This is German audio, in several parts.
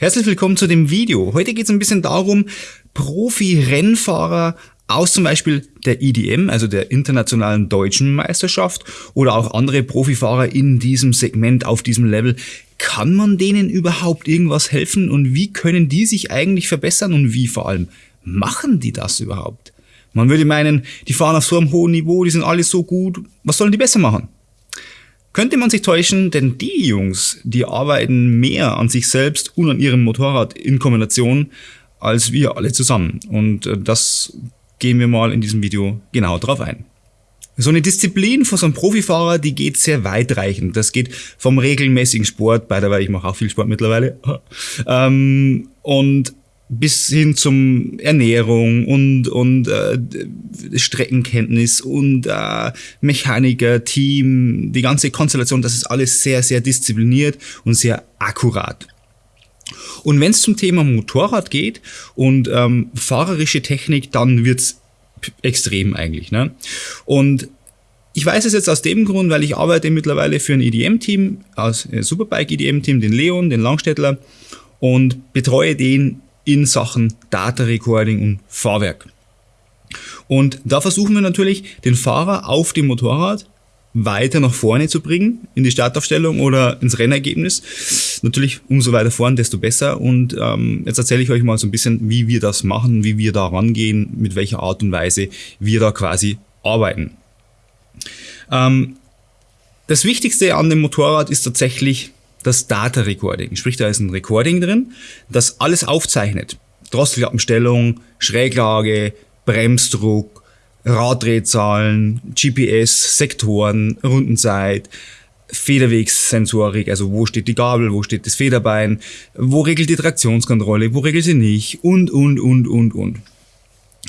Herzlich willkommen zu dem Video. Heute geht es ein bisschen darum, Profi-Rennfahrer aus zum Beispiel der IDM, also der Internationalen Deutschen Meisterschaft oder auch andere Profifahrer in diesem Segment, auf diesem Level, kann man denen überhaupt irgendwas helfen und wie können die sich eigentlich verbessern und wie vor allem machen die das überhaupt? Man würde meinen, die fahren auf so einem hohen Niveau, die sind alle so gut, was sollen die besser machen? Könnte man sich täuschen, denn die Jungs, die arbeiten mehr an sich selbst und an ihrem Motorrad in Kombination als wir alle zusammen. Und äh, das gehen wir mal in diesem Video genau drauf ein. So eine Disziplin von so einem Profifahrer, die geht sehr weitreichend. Das geht vom regelmäßigen Sport, bei der ich mache auch viel Sport mittlerweile, ähm, und bis hin zum Ernährung und, und äh, Streckenkenntnis und äh, Mechaniker, Team, die ganze Konstellation, das ist alles sehr, sehr diszipliniert und sehr akkurat. Und wenn es zum Thema Motorrad geht und ähm, fahrerische Technik, dann wird's extrem eigentlich. Ne? Und ich weiß es jetzt aus dem Grund, weil ich arbeite mittlerweile für ein EDM-Team, aus äh, Superbike EDM-Team, den Leon, den Langstädtler und betreue den in Sachen Data Recording und Fahrwerk. Und da versuchen wir natürlich, den Fahrer auf dem Motorrad weiter nach vorne zu bringen, in die Startaufstellung oder ins Rennergebnis. Natürlich umso weiter vorn, desto besser. Und ähm, jetzt erzähle ich euch mal so ein bisschen, wie wir das machen, wie wir da rangehen, mit welcher Art und Weise wir da quasi arbeiten. Ähm, das Wichtigste an dem Motorrad ist tatsächlich das Data Recording. Sprich, da ist ein Recording drin, das alles aufzeichnet. Drosselklappenstellung, Schräglage, Bremsdruck, Raddrehzahlen, GPS, Sektoren, Rundenzeit, Federwegssensorik, also wo steht die Gabel, wo steht das Federbein, wo regelt die Traktionskontrolle, wo regelt sie nicht und, und, und, und, und.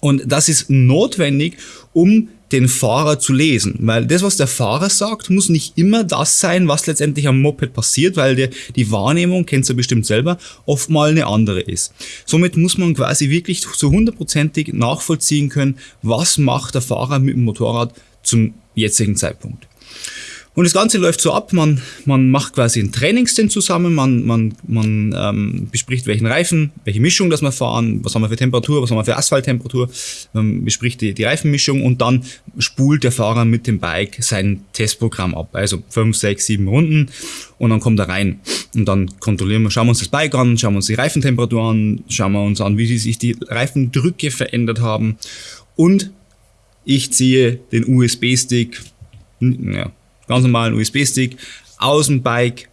Und das ist notwendig, um den Fahrer zu lesen. Weil das, was der Fahrer sagt, muss nicht immer das sein, was letztendlich am Moped passiert, weil der, die Wahrnehmung, kennt ihr bestimmt selber, oft mal eine andere ist. Somit muss man quasi wirklich so hundertprozentig nachvollziehen können, was macht der Fahrer mit dem Motorrad zum jetzigen Zeitpunkt. Und das Ganze läuft so ab, man, man macht quasi ein Trainingsten zusammen, man, man, man ähm, bespricht welchen Reifen, welche Mischung das wir fahren, was haben wir für Temperatur, was haben wir für Asphalttemperatur, man bespricht die, die Reifenmischung und dann spult der Fahrer mit dem Bike sein Testprogramm ab. Also fünf, sechs, sieben Runden und dann kommt er rein. Und dann kontrollieren wir, schauen wir uns das Bike an, schauen wir uns die Reifentemperatur an, schauen wir uns an, wie sich die Reifendrücke verändert haben und ich ziehe den USB-Stick, ja, ganz normalen USB-Stick aus dem Bike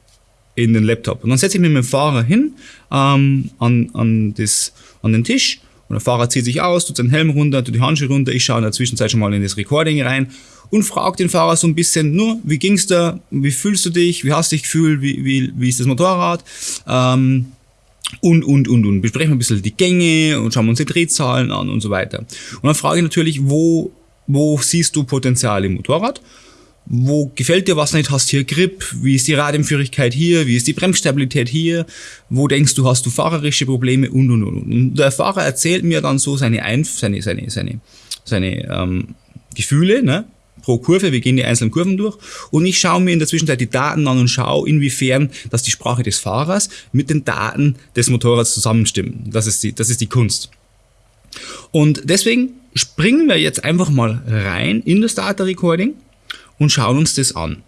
in den Laptop. Und dann setze ich mich mit dem Fahrer hin ähm, an, an, das, an den Tisch und der Fahrer zieht sich aus, tut seinen Helm runter, tut die Handschuhe runter. Ich schaue in der Zwischenzeit schon mal in das Recording rein und frage den Fahrer so ein bisschen, nur, wie ging's da, wie fühlst du dich, wie hast du dich gefühlt, wie, wie, wie ist das Motorrad? Ähm, und, und, und, und. Besprechen wir ein bisschen die Gänge und schauen uns die Drehzahlen an und so weiter. Und dann frage ich natürlich, wo, wo siehst du Potenzial im Motorrad? Wo gefällt dir was nicht, hast hier Grip, wie ist die Radempführigkeit hier, wie ist die Bremsstabilität hier, wo denkst du, hast du fahrerische Probleme und und und. Und der Fahrer erzählt mir dann so seine Einf seine, seine, seine, seine ähm, Gefühle, ne? pro Kurve, wir gehen die einzelnen Kurven durch und ich schaue mir in der Zwischenzeit die Daten an und schaue, inwiefern dass die Sprache des Fahrers mit den Daten des Motorrads zusammenstimmen. Das ist die, das ist die Kunst. Und deswegen springen wir jetzt einfach mal rein in das Data Recording und schauen uns das an.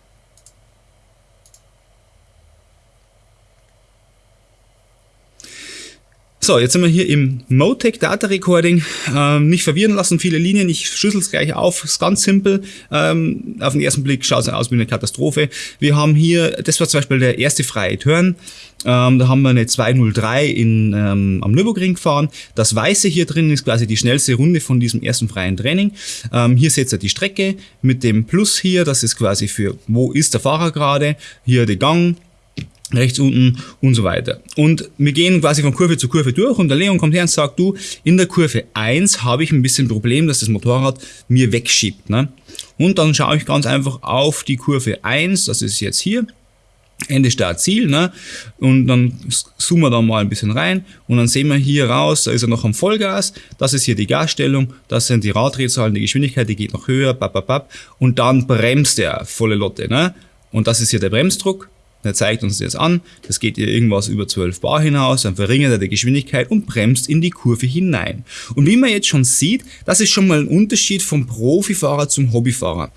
So, jetzt sind wir hier im Motec Data Recording. Ähm, nicht verwirren lassen, viele Linien. Ich schüssel es gleich auf. Ist ganz simpel. Ähm, auf den ersten Blick schaut es aus wie eine Katastrophe. Wir haben hier, das war zum Beispiel der erste freie Turn. Ähm, da haben wir eine 203 in, ähm, am Nürburgring gefahren. Das Weiße hier drin ist quasi die schnellste Runde von diesem ersten freien Training. Ähm, hier seht ihr die Strecke mit dem Plus hier. Das ist quasi für, wo ist der Fahrer gerade. Hier der Gang rechts unten und so weiter. Und wir gehen quasi von Kurve zu Kurve durch und der Leon kommt her und sagt, du, in der Kurve 1 habe ich ein bisschen Problem, dass das Motorrad mir wegschiebt. Ne? Und dann schaue ich ganz einfach auf die Kurve 1, das ist jetzt hier, Ende Start Ziel, ne? Und dann zoomen wir da mal ein bisschen rein und dann sehen wir hier raus, da ist er noch am Vollgas, das ist hier die Gasstellung, das sind die Raddrehzahlen, die Geschwindigkeit, die geht noch höher, bap, bap, bap, und dann bremst er volle Lotte, ne? Und das ist hier der Bremsdruck er zeigt uns das an, das geht hier irgendwas über 12 Bar hinaus, dann verringert er die Geschwindigkeit und bremst in die Kurve hinein. Und wie man jetzt schon sieht, das ist schon mal ein Unterschied vom Profifahrer zum Hobbyfahrer.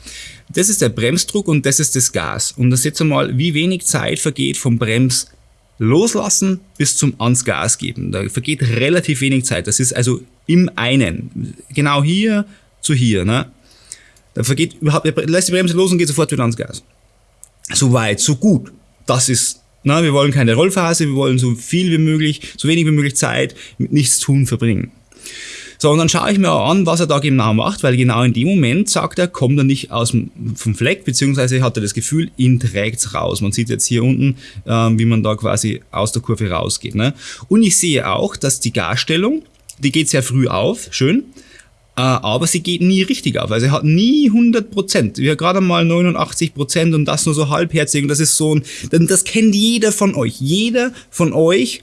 Das ist der Bremsdruck und das ist das Gas. Und das jetzt einmal, wie wenig Zeit vergeht vom Brems loslassen bis zum ans Gas geben. Da vergeht relativ wenig Zeit. Das ist also im einen. Genau hier zu hier. Ne? Da vergeht überhaupt, lässt die Bremse los und geht sofort wieder ans Gas. So weit, so gut. Das ist, na, wir wollen keine Rollphase, wir wollen so viel wie möglich, so wenig wie möglich Zeit mit nichts tun verbringen. So, und dann schaue ich mir auch an, was er da genau macht, weil genau in dem Moment sagt er, kommt er nicht aus dem, vom Fleck, beziehungsweise hat er das Gefühl, ihn trägt's raus. Man sieht jetzt hier unten, ähm, wie man da quasi aus der Kurve rausgeht. Ne? Und ich sehe auch, dass die Garstellung, die geht sehr früh auf, schön, aber sie geht nie richtig auf. Also er hat nie 100 Prozent. Wir haben gerade mal 89 Prozent und das nur so halbherzig. Und das ist so ein, das kennt jeder von euch. Jeder von euch,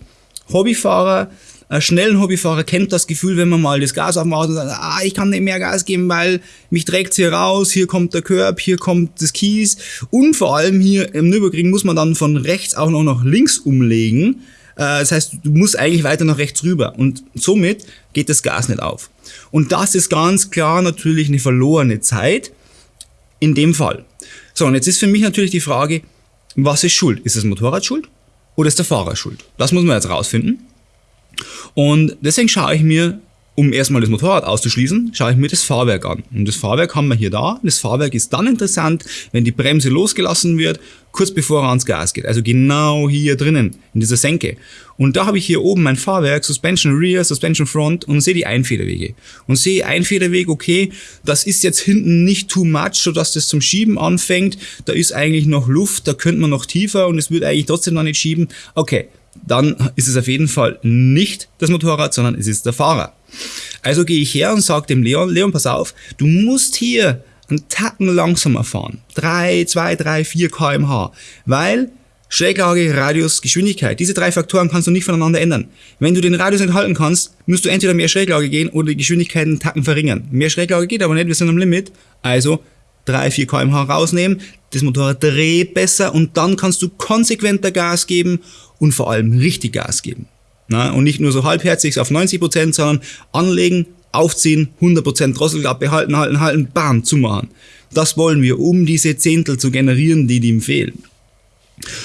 Hobbyfahrer, ein schnellen Hobbyfahrer kennt das Gefühl, wenn man mal das Gas aufmacht und sagt, ah, ich kann nicht mehr Gas geben, weil mich trägt hier raus, hier kommt der Körb, hier kommt das Kies und vor allem hier im Nürburgring muss man dann von rechts auch noch nach links umlegen. Äh, das heißt, du musst eigentlich weiter nach rechts rüber und somit geht das Gas nicht auf. Und das ist ganz klar natürlich eine verlorene Zeit in dem Fall. So, und jetzt ist für mich natürlich die Frage, was ist schuld? Ist das Motorrad schuld oder ist der Fahrer schuld? Das muss man jetzt rausfinden. Und deswegen schaue ich mir, um erstmal das Motorrad auszuschließen, schaue ich mir das Fahrwerk an. Und das Fahrwerk haben wir hier da. Das Fahrwerk ist dann interessant, wenn die Bremse losgelassen wird, kurz bevor er ans Gas geht. Also genau hier drinnen, in dieser Senke. Und da habe ich hier oben mein Fahrwerk, Suspension Rear, Suspension Front und sehe die Einfederwege. Und sehe Einfederweg, okay, das ist jetzt hinten nicht too much, sodass das zum Schieben anfängt. Da ist eigentlich noch Luft, da könnte man noch tiefer und es wird eigentlich trotzdem noch nicht schieben. Okay, dann ist es auf jeden Fall nicht das Motorrad, sondern es ist der Fahrer. Also gehe ich her und sage dem Leon, Leon, pass auf, du musst hier einen Tacken langsamer fahren. 3, 2, 3, 4 kmh. Weil Schräglage, Radius, Geschwindigkeit, diese drei Faktoren kannst du nicht voneinander ändern. Wenn du den Radius nicht halten kannst, musst du entweder mehr Schräglage gehen oder die Geschwindigkeit einen Tacken verringern. Mehr Schräglage geht aber nicht, wir sind am Limit. Also 3, 4 kmh rausnehmen, das Motorrad dreht besser und dann kannst du konsequenter Gas geben und vor allem richtig Gas geben. Na, und nicht nur so halbherzig auf 90%, Prozent, sondern anlegen, aufziehen, 100 Prozent Drosselklappe halten, halten, halten, bam, zumachen. Das wollen wir, um diese Zehntel zu generieren, die ihm fehlen.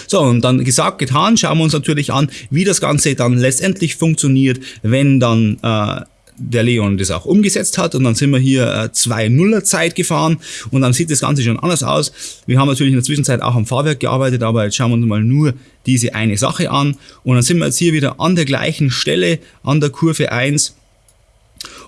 So, und dann gesagt, getan, schauen wir uns natürlich an, wie das Ganze dann letztendlich funktioniert, wenn dann äh, der Leon das auch umgesetzt hat und dann sind wir hier äh, zwei Nuller Zeit gefahren und dann sieht das Ganze schon anders aus. Wir haben natürlich in der Zwischenzeit auch am Fahrwerk gearbeitet, aber jetzt schauen wir uns mal nur diese eine Sache an und dann sind wir jetzt hier wieder an der gleichen Stelle an der Kurve 1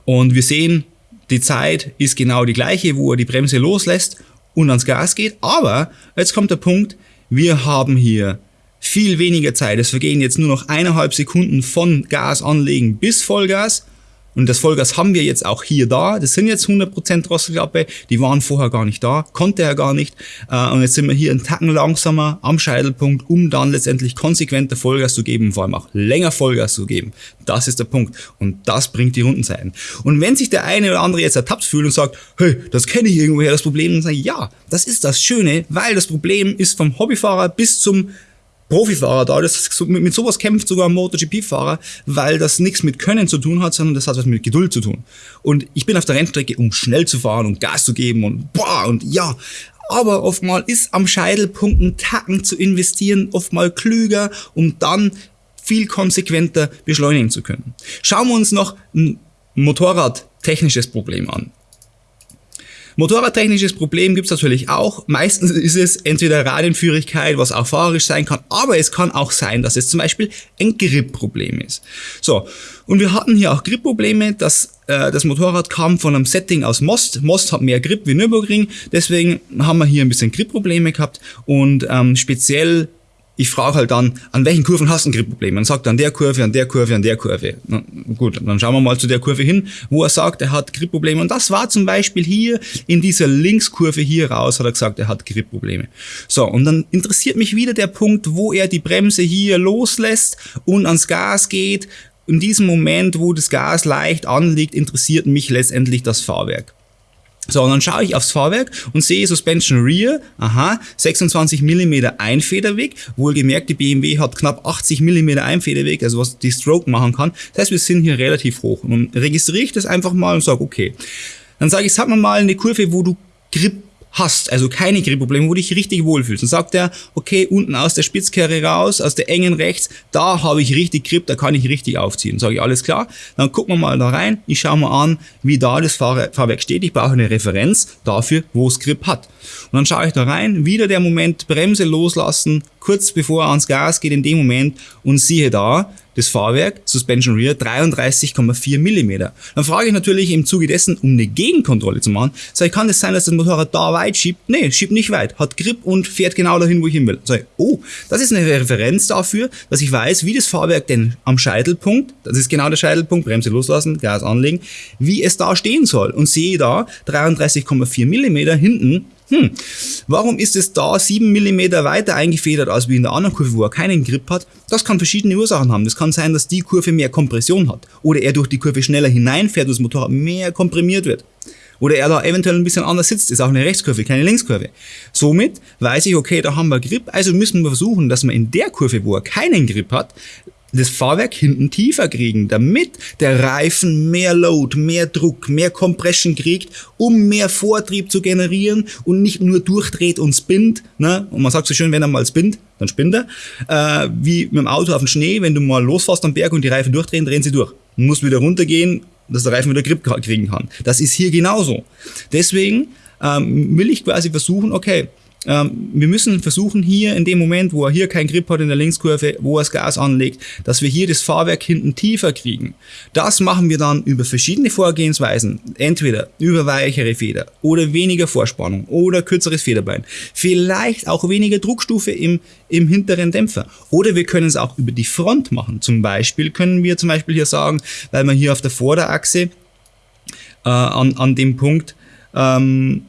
und wir sehen, die Zeit ist genau die gleiche, wo er die Bremse loslässt und ans Gas geht, aber jetzt kommt der Punkt, wir haben hier viel weniger Zeit. Es vergehen jetzt nur noch eineinhalb Sekunden von Gas anlegen bis Vollgas und das Vollgas haben wir jetzt auch hier da. Das sind jetzt 100% Drosselklappe. Die waren vorher gar nicht da. Konnte er gar nicht. Äh, und jetzt sind wir hier einen Tacken langsamer am Scheitelpunkt, um dann letztendlich konsequenter Vollgas zu geben, vor allem auch länger Vollgas zu geben. Das ist der Punkt. Und das bringt die Rundenzeiten. Und wenn sich der eine oder andere jetzt ertappt fühlt und sagt, hey, das kenne ich irgendwoher, das Problem, dann sage ich, ja, das ist das Schöne, weil das Problem ist vom Hobbyfahrer bis zum Profifahrer da, das, mit, mit sowas kämpft sogar ein MotoGP-Fahrer, weil das nichts mit Können zu tun hat, sondern das hat was mit Geduld zu tun. Und ich bin auf der Rennstrecke, um schnell zu fahren und Gas zu geben und boah und ja. Aber oftmal ist am Scheitelpunkt ein Tacken zu investieren, oftmal klüger, um dann viel konsequenter beschleunigen zu können. Schauen wir uns noch ein Motorradtechnisches Problem an. Motorradtechnisches Problem gibt's natürlich auch. Meistens ist es entweder Radienführigkeit, was auch fahrerisch sein kann, aber es kann auch sein, dass es zum Beispiel ein Grip-Problem ist. So, und wir hatten hier auch Grip-Probleme. Das, äh, das Motorrad kam von einem Setting aus Most. Most hat mehr Grip wie Nürburgring, deswegen haben wir hier ein bisschen Grip-Probleme gehabt und ähm, speziell ich frage halt dann, an welchen Kurven hast du ein Gripproblem? Man sagt an der Kurve, an der Kurve, an der Kurve. Na, gut, dann schauen wir mal zu der Kurve hin, wo er sagt, er hat Gripprobleme. Und das war zum Beispiel hier in dieser Linkskurve hier raus, hat er gesagt, er hat Gripprobleme. So, und dann interessiert mich wieder der Punkt, wo er die Bremse hier loslässt und ans Gas geht. In diesem Moment, wo das Gas leicht anliegt, interessiert mich letztendlich das Fahrwerk. So, und dann schaue ich aufs Fahrwerk und sehe Suspension Rear, aha, 26 mm Einfederweg. Wohlgemerkt, die BMW hat knapp 80 mm Einfederweg, also was die Stroke machen kann. Das heißt, wir sind hier relativ hoch. Und dann registriere ich das einfach mal und sage, okay. Dann sage ich, sag mal mal eine Kurve, wo du Grip hast, also keine Gripprobleme, wo du dich richtig wohlfühlst. Dann sagt er, okay, unten aus der Spitzkehre raus, aus der engen rechts, da habe ich richtig Grip, da kann ich richtig aufziehen. Sage ich, alles klar, dann gucken wir mal da rein, ich schaue mal an, wie da das Fahrwerk steht. Ich brauche eine Referenz dafür, wo es Grip hat. Und dann schaue ich da rein, wieder der Moment, Bremse loslassen, kurz bevor er ans Gas geht in dem Moment und siehe da, das Fahrwerk, Suspension Rear, 33,4 mm. Dann frage ich natürlich im Zuge dessen, um eine Gegenkontrolle zu machen, sag ich, kann das sein, dass das Motorrad da weit schiebt? Nee, schiebt nicht weit, hat Grip und fährt genau dahin, wo ich hin will. Sag ich, oh, das ist eine Referenz dafür, dass ich weiß, wie das Fahrwerk denn am Scheitelpunkt, das ist genau der Scheitelpunkt, Bremse loslassen, Gas anlegen, wie es da stehen soll. Und sehe da 33,4 mm hinten hm, warum ist es da 7 mm weiter eingefedert als wie in der anderen Kurve, wo er keinen Grip hat? Das kann verschiedene Ursachen haben. Das kann sein, dass die Kurve mehr Kompression hat oder er durch die Kurve schneller hineinfährt und das Motorrad mehr komprimiert wird. Oder er da eventuell ein bisschen anders sitzt, ist auch eine Rechtskurve, keine Linkskurve. Somit weiß ich, okay, da haben wir Grip, also müssen wir versuchen, dass wir in der Kurve, wo er keinen Grip hat, das Fahrwerk hinten tiefer kriegen, damit der Reifen mehr Load, mehr Druck, mehr Compression kriegt, um mehr Vortrieb zu generieren und nicht nur durchdreht und spinnt. Ne? Und man sagt so schön, wenn er mal spinnt, dann spinnt er. Äh, wie mit dem Auto auf dem Schnee, wenn du mal losfährst am Berg und die Reifen durchdrehen, drehen sie durch. Du musst wieder runtergehen, dass der Reifen wieder Grip kriegen kann. Das ist hier genauso. Deswegen ähm, will ich quasi versuchen, okay, ähm, wir müssen versuchen hier in dem Moment, wo er hier keinen Grip hat in der Linkskurve, wo er das Gas anlegt, dass wir hier das Fahrwerk hinten tiefer kriegen. Das machen wir dann über verschiedene Vorgehensweisen. Entweder über weichere Feder oder weniger Vorspannung oder kürzeres Federbein. Vielleicht auch weniger Druckstufe im, im hinteren Dämpfer. Oder wir können es auch über die Front machen. Zum Beispiel können wir zum Beispiel hier sagen, weil man hier auf der Vorderachse äh, an, an dem Punkt ähm,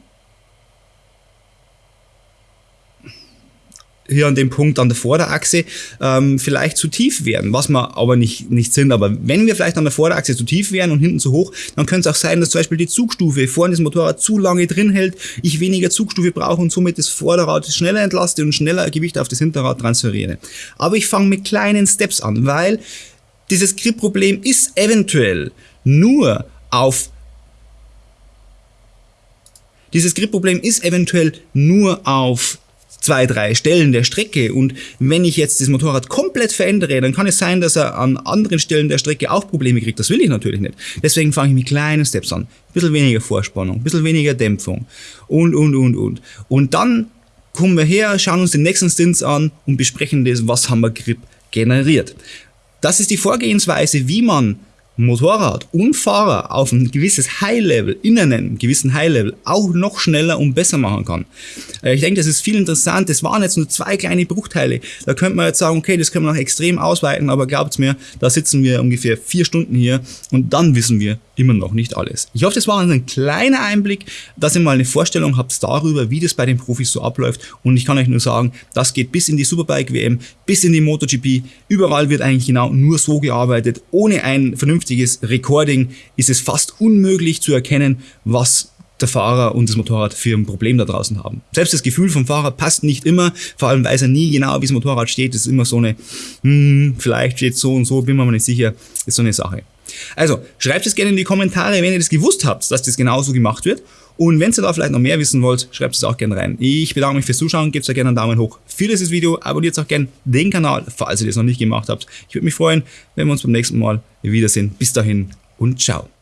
hier an dem Punkt an der Vorderachse ähm, vielleicht zu tief werden, was wir aber nicht, nicht sind. Aber wenn wir vielleicht an der Vorderachse zu tief wären und hinten zu hoch, dann könnte es auch sein, dass zum Beispiel die Zugstufe vorne das Motorrad zu lange drin hält, ich weniger Zugstufe brauche und somit das Vorderrad schneller entlaste und schneller Gewicht auf das Hinterrad transferiere. Aber ich fange mit kleinen Steps an, weil dieses Grip-Problem ist eventuell nur auf dieses Grip-Problem ist eventuell nur auf zwei, drei Stellen der Strecke und wenn ich jetzt das Motorrad komplett verändere, dann kann es sein, dass er an anderen Stellen der Strecke auch Probleme kriegt. Das will ich natürlich nicht. Deswegen fange ich mit kleinen Steps an. Ein bisschen weniger Vorspannung, ein bisschen weniger Dämpfung und, und, und, und. Und dann kommen wir her, schauen uns den nächsten Stints an und besprechen das, was haben wir Grip generiert. Das ist die Vorgehensweise, wie man Motorrad und Fahrer auf ein gewisses High-Level, in einem gewissen High-Level auch noch schneller und besser machen kann. Äh, ich denke, das ist viel interessant. Das waren jetzt nur zwei kleine Bruchteile. Da könnte man jetzt sagen, okay, das können wir noch extrem ausweiten, aber glaubt mir, da sitzen wir ungefähr vier Stunden hier und dann wissen wir immer noch nicht alles. Ich hoffe, das war ein kleiner Einblick, dass ihr mal eine Vorstellung habt darüber, wie das bei den Profis so abläuft und ich kann euch nur sagen, das geht bis in die Superbike WM, bis in die MotoGP. Überall wird eigentlich genau nur so gearbeitet, ohne ein vernünftiges vernünftiges Recording ist es fast unmöglich zu erkennen, was der Fahrer und das Motorrad für ein Problem da draußen haben. Selbst das Gefühl vom Fahrer passt nicht immer, vor allem weiß er nie genau, wie das Motorrad steht. Das ist immer so eine, hm, vielleicht steht so und so, bin mir mal nicht sicher, ist so eine Sache. Also, schreibt es gerne in die Kommentare, wenn ihr das gewusst habt, dass das genauso gemacht wird. Und wenn ihr da vielleicht noch mehr wissen wollt, schreibt es auch gerne rein. Ich bedanke mich fürs Zuschauen, gebt euch gerne einen Daumen hoch für dieses Video, abonniert auch gerne den Kanal, falls ihr das noch nicht gemacht habt. Ich würde mich freuen, wenn wir uns beim nächsten Mal wiedersehen. Bis dahin und ciao.